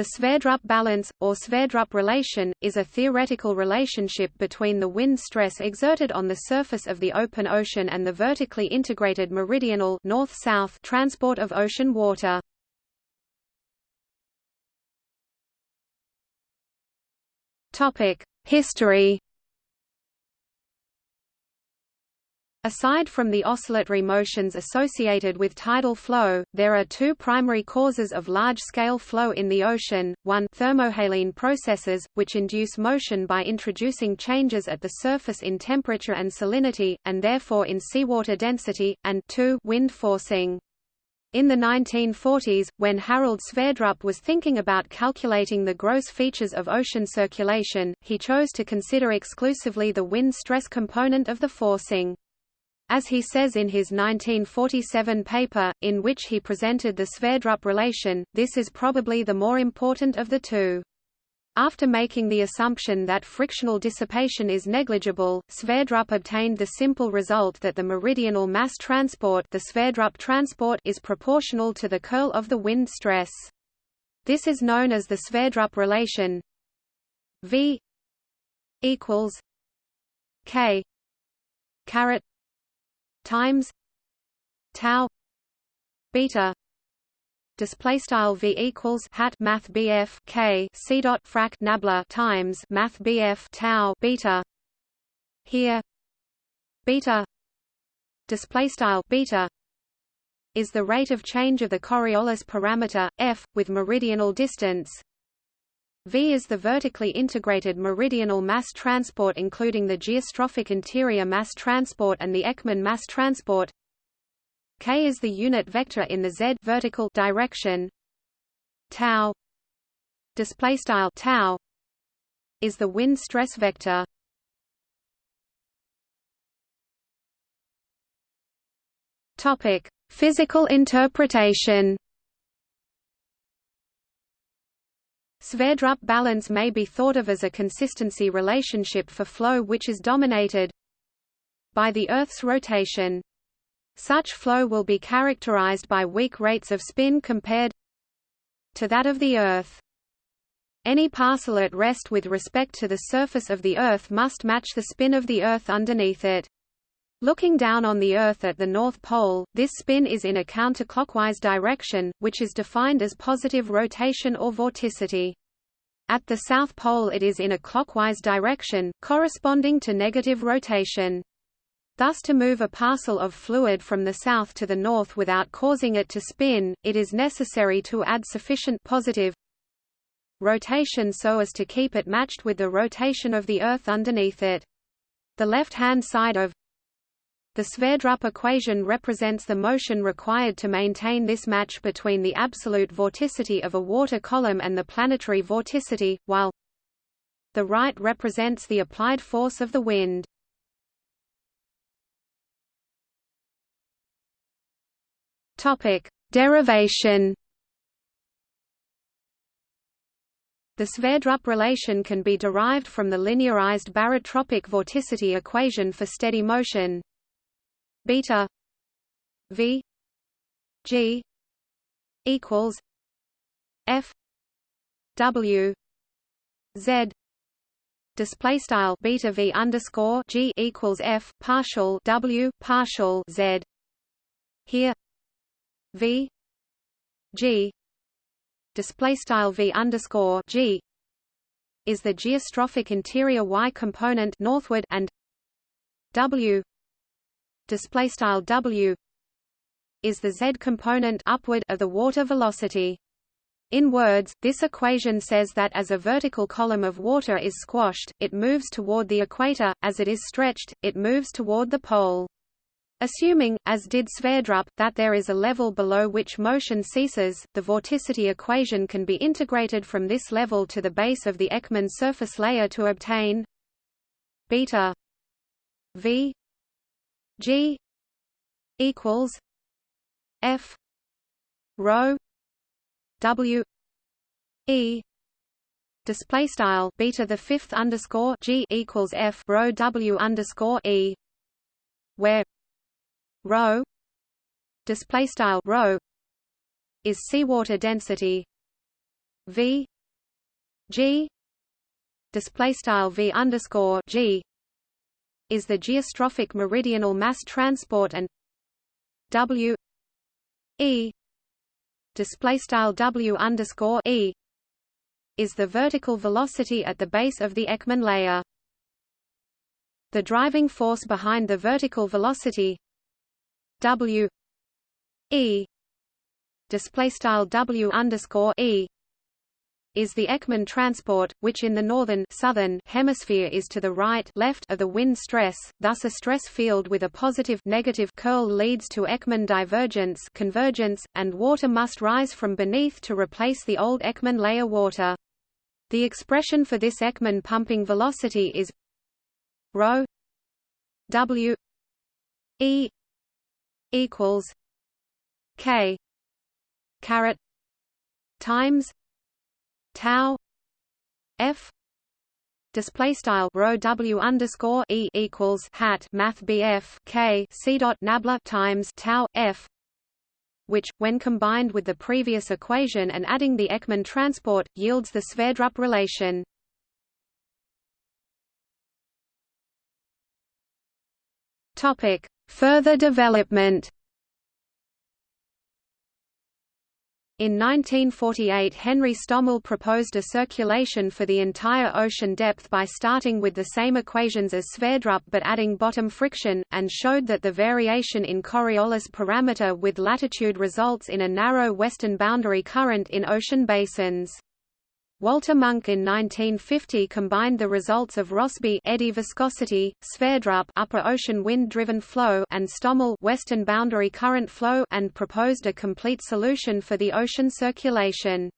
The Sverdrup balance, or Sverdrup relation, is a theoretical relationship between the wind stress exerted on the surface of the open ocean and the vertically integrated meridional north-south transport of ocean water. History Aside from the oscillatory motions associated with tidal flow, there are two primary causes of large-scale flow in the ocean, one thermohaline processes, which induce motion by introducing changes at the surface in temperature and salinity, and therefore in seawater density, and two wind forcing. In the 1940s, when Harald Sverdrup was thinking about calculating the gross features of ocean circulation, he chose to consider exclusively the wind stress component of the forcing. As he says in his 1947 paper, in which he presented the Sverdrup relation, this is probably the more important of the two. After making the assumption that frictional dissipation is negligible, Sverdrup obtained the simple result that the meridional mass transport, the Sverdrup transport is proportional to the curl of the wind stress. This is known as the Sverdrup relation V equals K caret times tau beta display style v equals hat math bf k c dot frac nabla times math bf tau beta here beta display style beta is the rate of change of the Coriolis parameter f with meridional distance V is the vertically integrated meridional mass transport including the geostrophic interior mass transport and the Ekman mass transport. K is the unit vector in the z vertical direction. Tau display style tau is the wind stress vector. Topic: Physical interpretation. Sverdrup balance may be thought of as a consistency relationship for flow which is dominated by the Earth's rotation. Such flow will be characterized by weak rates of spin compared to that of the Earth. Any parcel at rest with respect to the surface of the Earth must match the spin of the Earth underneath it. Looking down on the Earth at the North Pole, this spin is in a counterclockwise direction, which is defined as positive rotation or vorticity. At the South Pole it is in a clockwise direction, corresponding to negative rotation. Thus to move a parcel of fluid from the south to the north without causing it to spin, it is necessary to add sufficient positive rotation so as to keep it matched with the rotation of the Earth underneath it. The left-hand side of the Sverdrup equation represents the motion required to maintain this match between the absolute vorticity of a water column and the planetary vorticity, while the right represents the applied force of the wind. Topic: Derivation. The Sverdrup relation can be derived from the linearized barotropic vorticity equation for steady motion beta v g equals f w z display style beta v underscore g equals f partial w partial z. Here v g display style v underscore g is the geostrophic interior y component northward and w display style w is the z component upward of the water velocity. In words, this equation says that as a vertical column of water is squashed, it moves toward the equator, as it is stretched, it moves toward the pole. Assuming, as did Sverdrup, that there is a level below which motion ceases, the vorticity equation can be integrated from this level to the base of the Ekman surface layer to obtain beta v G equals F rho W E display style beta the fifth underscore G equals F rho W underscore E where rho display style rho is seawater density v g display style v underscore g is the geostrophic meridional mass transport and w e display style w underscore e is the vertical velocity at the base of the Ekman layer. The driving force behind the vertical velocity w e display style w underscore e is the Ekman transport, which in the northern southern hemisphere is to the right left of the wind stress, thus a stress field with a positive negative curl leads to Ekman divergence convergence, and water must rise from beneath to replace the old Ekman layer water. The expression for this Ekman pumping velocity is rho w e equals k caret times tau f display style rho w underscore e equals hat math bf k c dot nabla times tau f which, when combined with the previous equation and adding the Ekman transport, yields the Sverdrup relation. Topic: Further development. In 1948 Henry Stommel proposed a circulation for the entire ocean depth by starting with the same equations as Sverdrup but adding bottom friction, and showed that the variation in Coriolis parameter with latitude results in a narrow western boundary current in ocean basins. Walter Munk in 1950 combined the results of Rossby eddy viscosity, Sverdrup upper ocean wind-driven flow and Stommel western boundary current flow and proposed a complete solution for the ocean circulation.